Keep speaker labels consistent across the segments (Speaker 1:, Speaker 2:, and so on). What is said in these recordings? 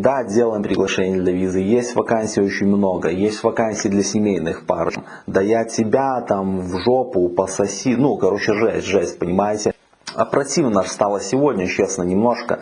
Speaker 1: Да, делаем приглашение для визы. Есть вакансий очень много. Есть вакансии для семейных пар. Да я тебя там в жопу пососи. Ну, короче, жесть, жесть, понимаете. А противно стало сегодня, честно, немножко.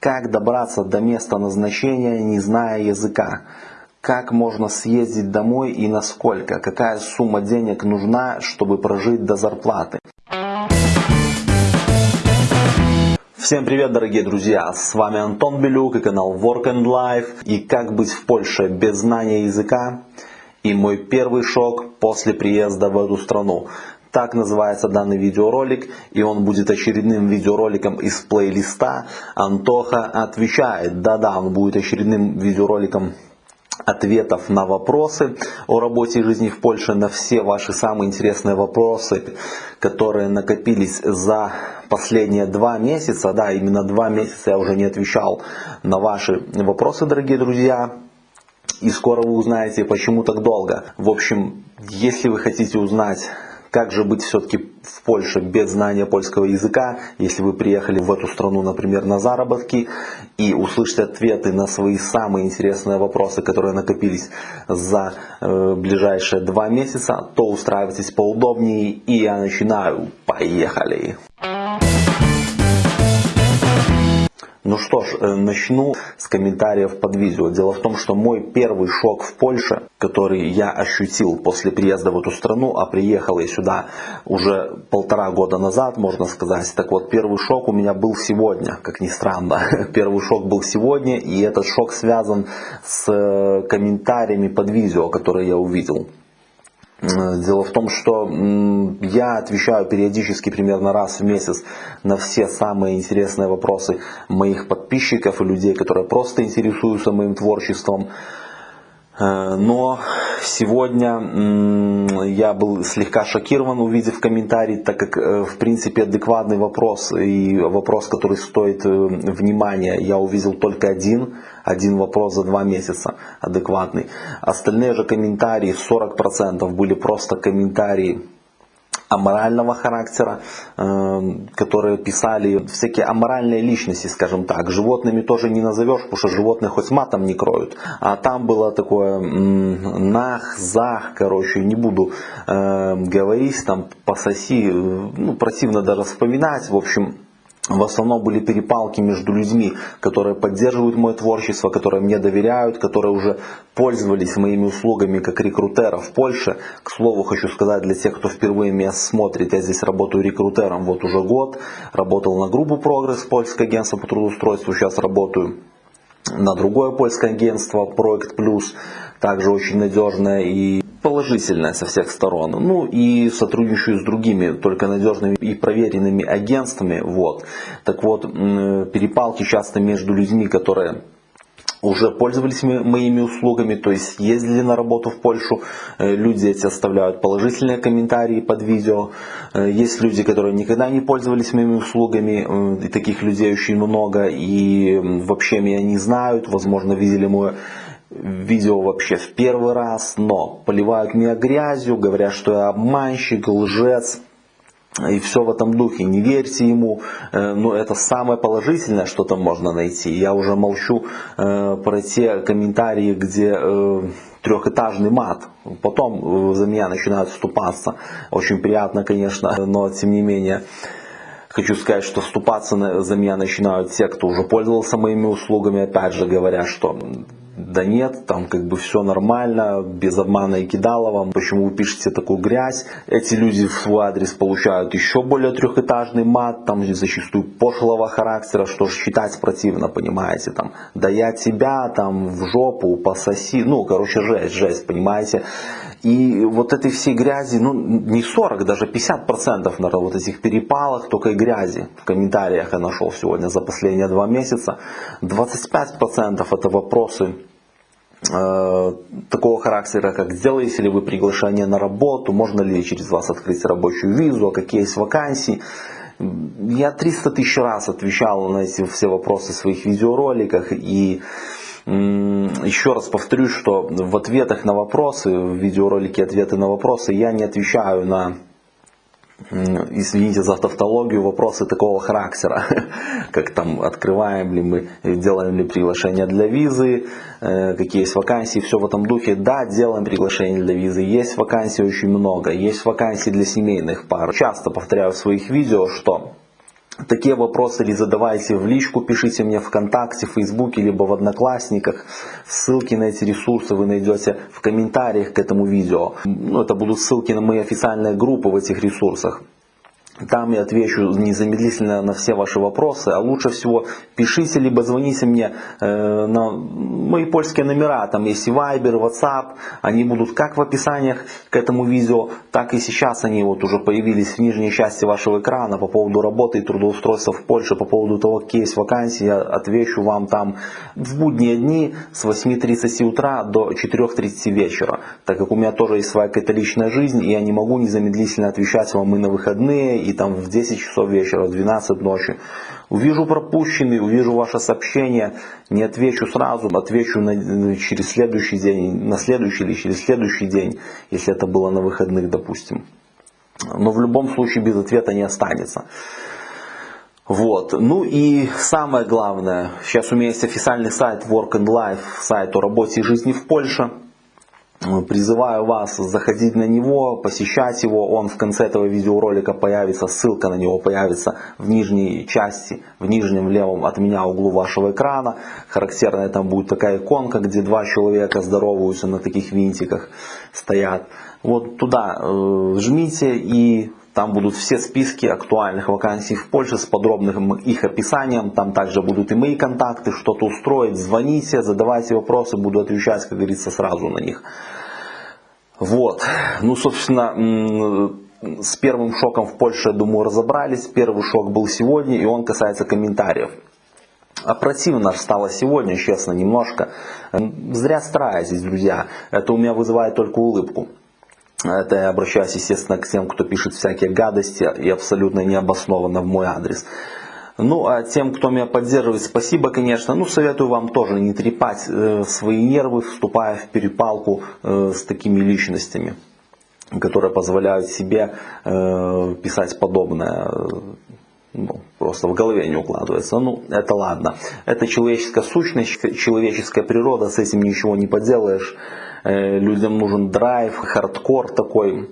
Speaker 1: Как добраться до места назначения, не зная языка? Как можно съездить домой и насколько? Какая сумма денег нужна, чтобы прожить до зарплаты? Всем привет, дорогие друзья! С вами Антон Белюк и канал Work and Life. И как быть в Польше без знания языка? И мой первый шок после приезда в эту страну. Так называется данный видеоролик, и он будет очередным видеороликом из плейлиста «Антоха отвечает». Да-да, он будет очередным видеороликом ответов на вопросы о работе и жизни в Польше, на все ваши самые интересные вопросы, которые накопились за последние два месяца. Да, именно два месяца я уже не отвечал на ваши вопросы, дорогие друзья. И скоро вы узнаете, почему так долго. В общем, если вы хотите узнать как же быть все-таки в Польше без знания польского языка, если вы приехали в эту страну, например, на заработки, и услышите ответы на свои самые интересные вопросы, которые накопились за э, ближайшие два месяца, то устраивайтесь поудобнее, и я начинаю. Поехали! Ну что ж, э, начну с комментариев под видео. Дело в том, что мой первый шок в Польше, который я ощутил после приезда в эту страну, а приехал я сюда уже полтора года назад, можно сказать. Так вот, первый шок у меня был сегодня, как ни странно. Первый шок был сегодня, и этот шок связан с э, комментариями под видео, которые я увидел. Дело в том, что я отвечаю периодически, примерно раз в месяц, на все самые интересные вопросы моих подписчиков и людей, которые просто интересуются моим творчеством. Э, но сегодня я был слегка шокирован, увидев комментарий, так как э, в принципе адекватный вопрос и вопрос, который стоит э, внимания, я увидел только один, один вопрос за два месяца адекватный. Остальные же комментарии, 40% были просто комментарии аморального характера, эм, которые писали всякие аморальные личности, скажем так. Животными тоже не назовешь, потому что животные хоть матом не кроют. А там было такое нах, зах, короче, не буду э, говорить, там пососи, ну противно даже вспоминать, в общем в основном были перепалки между людьми, которые поддерживают мое творчество, которые мне доверяют, которые уже пользовались моими услугами как рекрутера в Польше. К слову, хочу сказать для тех, кто впервые меня смотрит, я здесь работаю рекрутером вот уже год. Работал на группу «Прогресс», польское агентство по трудоустройству, сейчас работаю на другое польское агентство «Проект Плюс», также очень надежное и положительное со всех сторон. Ну и сотрудничаю с другими, только надежными и проверенными агентствами. Вот. Так вот, перепалки часто между людьми, которые уже пользовались моими услугами, то есть ездили на работу в Польшу, э, люди эти оставляют положительные комментарии под видео. Э, есть люди, которые никогда не пользовались моими услугами, э, и таких людей очень много, и вообще меня не знают, возможно, видели мое видео вообще в первый раз, но поливают меня грязью, говорят, что я обманщик, лжец. И все в этом духе, не верьте ему, э, но это самое положительное, что там можно найти. Я уже молчу э, про те комментарии, где э, трехэтажный мат. Потом за меня начинают вступаться. Очень приятно, конечно, но тем не менее. Хочу сказать, что вступаться за меня начинают те, кто уже пользовался моими услугами, опять же говоря, что да нет, там как бы все нормально, без обмана и кидалова, почему вы пишете такую грязь. Эти люди в свой адрес получают еще более трехэтажный мат, там зачастую пошлого характера, что ж читать противно, понимаете, там, да я тебя там в жопу пососи, ну, короче, жесть, жесть, понимаете. И вот этой всей грязи, ну не 40, даже 50% на вот этих перепалах только и грязи. В комментариях я нашел сегодня за последние два месяца. 25% это вопросы Э, такого характера, как сделаете ли вы приглашение на работу, можно ли через вас открыть рабочую визу, а какие есть вакансии. Я 300 тысяч раз отвечал на эти все вопросы в своих видеороликах и еще раз повторюсь, что в ответах на вопросы, в видеоролике ответы на вопросы я не отвечаю на извините за тавтологию, вопросы такого характера, как там открываем ли мы, делаем ли приглашение для визы, э, какие есть вакансии, все в этом духе. Да, делаем приглашение для визы, есть вакансий очень много, есть вакансии для семейных пар. Часто повторяю в своих видео, что Такие вопросы или задавайте в личку, пишите мне ВКонтакте, в Фейсбуке, либо в Одноклассниках. Ссылки на эти ресурсы вы найдете в комментариях к этому видео. Ну, это будут ссылки на мои официальные группы в этих ресурсах. Там я отвечу незамедлительно на все ваши вопросы, а лучше всего пишите, либо звоните мне э, на мои польские номера, там есть и Viber, WhatsApp, они будут как в описаниях к этому видео, так и сейчас они вот уже появились в нижней части вашего экрана по поводу работы и трудоустройства в Польше, по поводу того, какие есть вакансии, я отвечу вам там в будние дни с 8.30 утра до 4.30 вечера, так как у меня тоже есть своя какая-то жизнь, и я не могу незамедлительно отвечать вам и на выходные, и там в 10 часов вечера, в 12 ночи. Увижу пропущенный, увижу ваше сообщение, не отвечу сразу, отвечу на, через следующий день, на следующий или через следующий день, если это было на выходных, допустим. Но в любом случае без ответа не останется. Вот. Ну и самое главное, сейчас у меня есть официальный сайт Work and Life, сайт о работе и жизни в Польше. Призываю вас заходить на него, посещать его. Он в конце этого видеоролика появится, ссылка на него появится в нижней части, в нижнем левом от меня углу вашего экрана. Характерная там будет такая иконка, где два человека здороваются на таких винтиках стоят. Вот туда э, жмите и там будут все списки актуальных вакансий в Польше с подробным их описанием. Там также будут и мои контакты, что-то устроить. Звоните, задавайте вопросы, буду отвечать, как говорится, сразу на них. Вот. Ну, собственно, с первым шоком в Польше, я думаю, разобрались. Первый шок был сегодня, и он касается комментариев. А противно стало сегодня, честно, немножко. Зря стараетесь, друзья. Это у меня вызывает только улыбку. Это я обращаюсь, естественно, к тем, кто пишет всякие гадости и абсолютно необоснованно в мой адрес. Ну, а тем, кто меня поддерживает, спасибо, конечно. Ну, советую вам тоже не трепать э, свои нервы, вступая в перепалку э, с такими личностями, которые позволяют себе э, писать подобное. Ну, просто в голове не укладывается. Ну, это ладно. Это человеческая сущность, человеческая природа, с этим ничего не поделаешь. Э, людям нужен драйв, хардкор такой,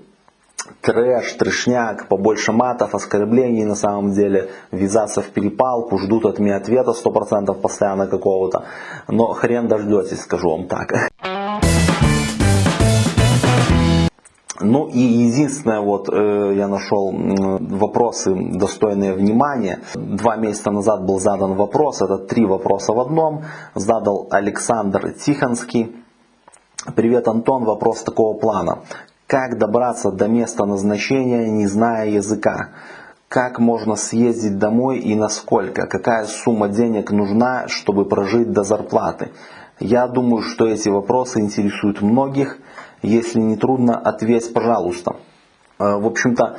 Speaker 1: трэш, трешняк, побольше матов, оскорблений на самом деле, ввязаться в перепалку, ждут от меня ответа 100% постоянно какого-то, но хрен дождетесь, скажу вам так. Ну и единственное, вот э, я нашел э, вопросы достойные внимания. Два месяца назад был задан вопрос, это три вопроса в одном. Задал Александр Тихонский. Привет, Антон. Вопрос такого плана. Как добраться до места назначения, не зная языка? Как можно съездить домой и насколько? Какая сумма денег нужна, чтобы прожить до зарплаты? Я думаю, что эти вопросы интересуют многих. Если не трудно, ответь, пожалуйста. Э, в общем-то,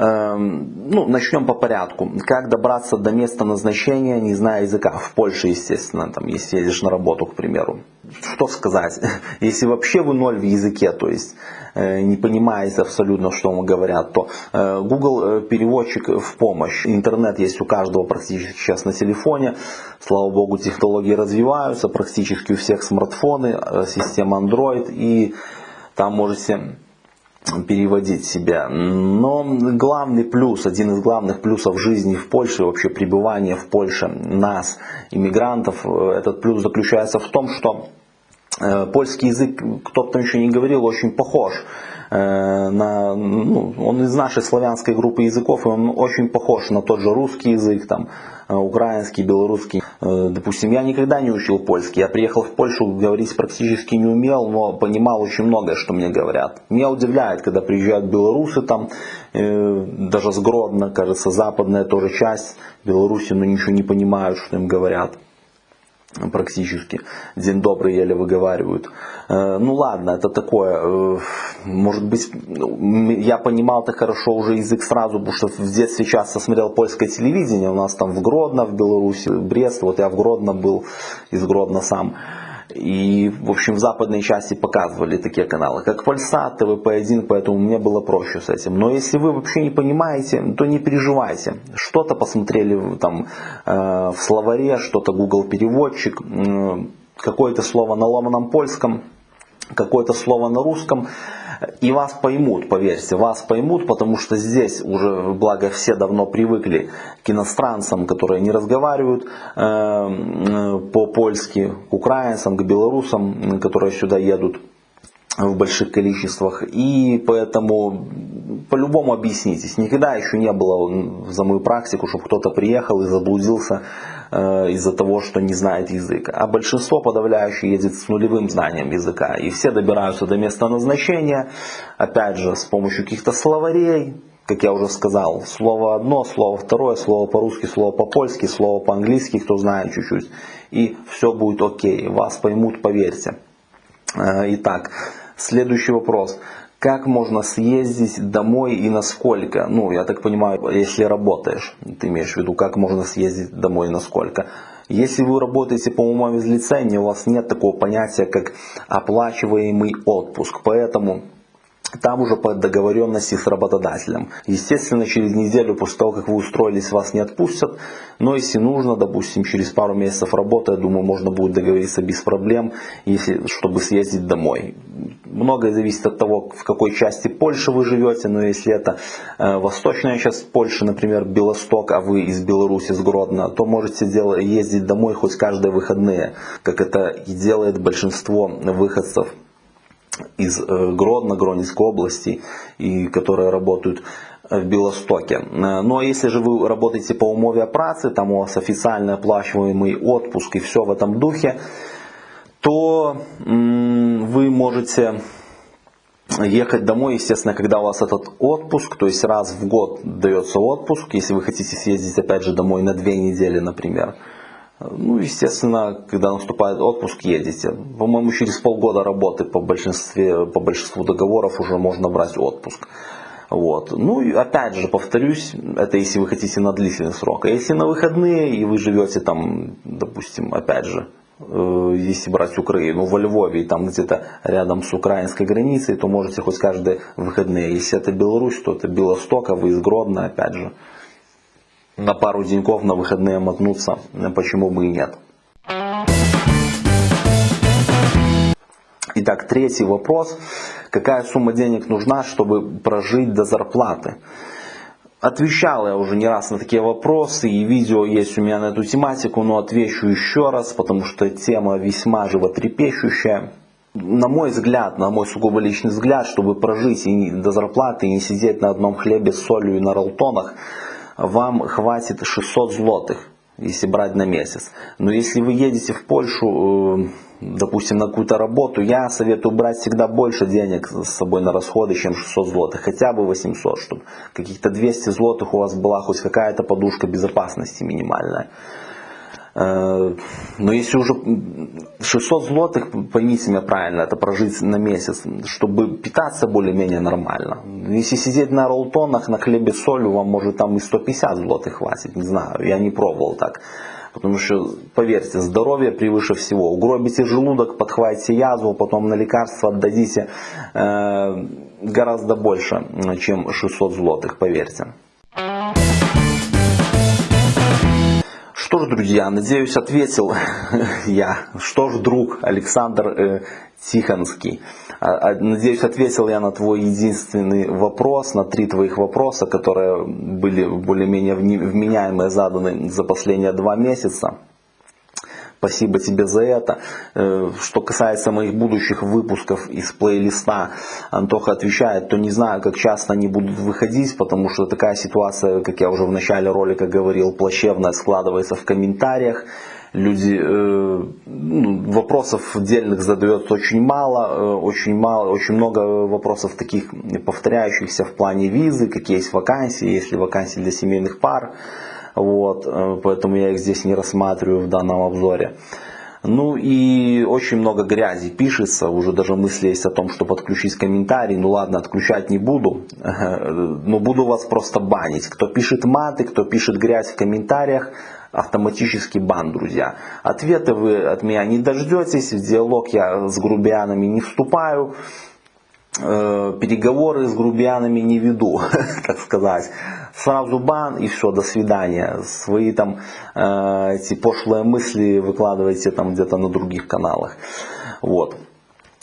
Speaker 1: ну, начнем по порядку. Как добраться до места назначения, не зная языка? В Польше, естественно, там, если едешь на работу, к примеру. Что сказать? Если вообще вы ноль в языке, то есть э, не понимаете абсолютно, что вам говорят, то э, Google э, переводчик в помощь. Интернет есть у каждого практически сейчас на телефоне. Слава богу, технологии развиваются, практически у всех смартфоны, система Android, и там можете переводить себя. Но главный плюс, один из главных плюсов жизни в Польше, вообще пребывания в Польше нас, иммигрантов, этот плюс заключается в том, что э, польский язык, кто-то еще не говорил, очень похож Э, на, ну, он из нашей славянской группы языков, и он очень похож на тот же русский язык, там, э, украинский, белорусский. Э, допустим, я никогда не учил польский. Я приехал в Польшу, говорить практически не умел, но понимал очень многое, что мне говорят. Меня удивляет, когда приезжают белорусы, там, даже с Гродно, кажется, западная тоже часть Беларуси, но ничего не понимают, что им говорят практически. День добрый еле выговаривают. Э, ну ладно, это такое. Э, может быть, ну, я понимал это хорошо уже язык сразу, потому что в детстве часто смотрел польское телевидение. У нас там в Гродно, в Беларуси, Брест. Вот я в Гродно был, из Гродно сам. И, в общем, в западной части показывали такие каналы, как Польсат, ТВП-1, поэтому мне было проще с этим. Но если вы вообще не понимаете, то не переживайте. Что-то посмотрели там э, в словаре, что-то Google переводчик, э, какое-то слово на ломаном польском, какое-то слово на русском. И вас поймут, поверьте, вас поймут, потому что здесь уже, благо, все давно привыкли к иностранцам, которые не разговаривают э, э, по-польски, к украинцам, к белорусам, которые сюда едут в больших количествах. И поэтому по-любому объяснитесь. Никогда еще не было за мою практику, чтобы кто-то приехал и заблудился из-за того, что не знает язык. А большинство подавляющее едет с нулевым знанием языка. И все добираются до места назначения, опять же, с помощью каких-то словарей, как я уже сказал, слово одно, слово второе, слово по-русски, слово по-польски, слово по-английски, кто знает чуть-чуть. И все будет окей, вас поймут, поверьте. Э, итак, следующий вопрос как можно съездить домой и насколько? Ну, я так понимаю, если работаешь, ты имеешь в виду, как можно съездить домой и насколько? Если вы работаете по умове лицензии, у вас нет такого понятия, как оплачиваемый отпуск. Поэтому там уже по договоренности с работодателем. Естественно, через неделю после того, как вы устроились, вас не отпустят. Но если нужно, допустим, через пару месяцев работы, я думаю, можно будет договориться без проблем, если, чтобы съездить домой. Многое зависит от того, в какой части Польши вы живете. Но если это э, восточная часть Польши, например, Белосток, а вы из Беларуси, с Гродно, то можете делать, ездить домой хоть каждые выходные, как это и делает большинство выходцев из э, Гродно, Гронинской области, и которые работают в Белостоке. Э, ну, а если же вы работаете по умове працы, там у вас официально оплачиваемый отпуск и все в этом духе, то вы можете ехать домой, естественно, когда у вас этот отпуск, то есть раз в год дается отпуск, если вы хотите съездить опять же домой на две недели, например, ну, естественно, когда наступает отпуск, едете. По-моему, через полгода работы по, большинстве, по большинству договоров уже можно брать отпуск. Вот. Ну и опять же, повторюсь, это если вы хотите на длительный срок. А если на выходные и вы живете там, допустим, опять же, э, если брать Украину, во Львове, там где-то рядом с украинской границей, то можете хоть каждые выходные. Если это Беларусь, то это Белосток, а вы из Гродно, опять же на пару деньков на выходные мотнуться, почему бы и нет. Итак, третий вопрос. Какая сумма денег нужна, чтобы прожить до зарплаты? Отвечал я уже не раз на такие вопросы, и видео есть у меня на эту тематику, но отвечу еще раз, потому что тема весьма животрепещущая. На мой взгляд, на мой сугубо личный взгляд, чтобы прожить до зарплаты и не сидеть на одном хлебе с солью и на ролтонах, вам хватит 600 злотых, если брать на месяц. Но если вы едете в Польшу, э, допустим, на какую-то работу, я советую брать всегда больше денег с собой на расходы, чем 600 злотых, хотя бы 800, чтобы каких-то 200 злотых у вас была хоть какая-то подушка безопасности минимальная. Э, но если уже 600 злотых, поймите меня правильно, это прожить на месяц, чтобы питаться более-менее нормально. Если сидеть на ролтонах, на хлебе с солью, вам может там и 150 злотых хватит, не знаю, я не пробовал так. Потому что, поверьте, здоровье превыше всего. Угробите желудок, подхватите язву, потом на лекарства отдадите э, гораздо больше, чем 600 злотых, поверьте. Что ж, друзья, надеюсь, ответил я. Что ж, друг Александр э, Тихонский. А, а, надеюсь, ответил я на твой единственный вопрос, на три твоих вопроса, которые были более-менее вменяемые заданы за последние два месяца. Спасибо тебе за это. Э, что касается моих будущих выпусков из плейлиста, Антоха отвечает, то не знаю, как часто они будут выходить, потому что такая ситуация, как я уже в начале ролика говорил, плачевная складывается в комментариях. Люди э, ну, вопросов отдельных задают очень мало, э, очень мало, очень много вопросов таких повторяющихся в плане визы, какие есть вакансии, есть ли вакансии для семейных пар. Вот, э, поэтому я их здесь не рассматриваю в данном обзоре. Ну и очень много грязи пишется, уже даже мысли есть о том, чтобы отключить комментарий. Ну ладно, отключать не буду, но буду вас просто банить. Кто пишет маты, кто пишет грязь в комментариях, автоматический бан, друзья. Ответы вы от меня не дождетесь, в диалог я с грубиянами не вступаю, переговоры с грубиянами не веду, так сказать. Сразу бан и все, до свидания. Свои там э, эти пошлые мысли выкладывайте там где-то на других каналах. Вот.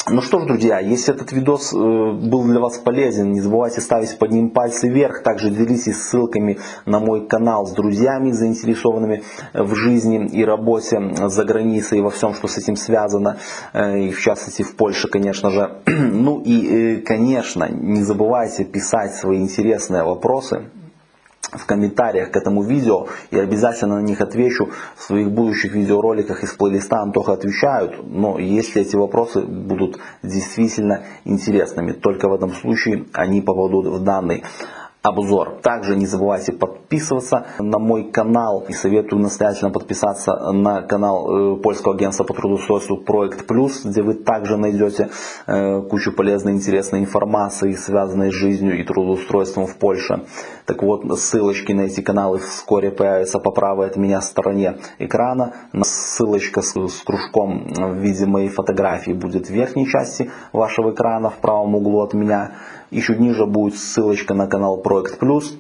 Speaker 1: Ну что ж, друзья, если этот видос э, был для вас полезен, не забывайте ставить под ним пальцы вверх. Также делитесь ссылками на мой канал с друзьями, заинтересованными в жизни и работе за границей во всем, что с этим связано. Э, и в частности в Польше, конечно же. Ну и, э, конечно, не забывайте писать свои интересные вопросы в комментариях к этому видео. И обязательно на них отвечу. В своих будущих видеороликах из плейлиста Антоха отвечают, но если эти вопросы будут действительно интересными, только в этом случае они попадут в данный обзор. Также не забывайте подписываться на мой канал и советую настоятельно подписаться на канал э, польского агентства по трудоустройству Проект Плюс, где вы также найдете э, кучу полезной интересной информации, связанной с жизнью и трудоустройством в Польше. Так вот, ссылочки на эти каналы вскоре появятся по правой от меня стороне экрана. Ссылочка с, с кружком в виде моей фотографии будет в верхней части вашего экрана в правом углу от меня. Еще ниже будет ссылочка на канал Проект Плюс.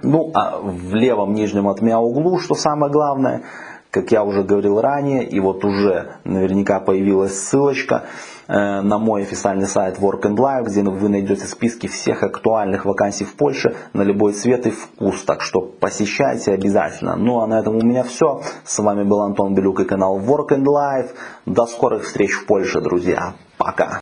Speaker 1: Ну а в левом нижнем от меня углу, что самое главное, как я уже говорил ранее, и вот уже наверняка появилась ссылочка э, на мой официальный сайт Work and Life, где вы найдете списки всех актуальных вакансий в Польше на любой цвет и вкус. Так что посещайте обязательно. Ну а на этом у меня все. С вами был Антон Белюк и канал Work and Life. До скорых встреч в Польше, друзья. Пока.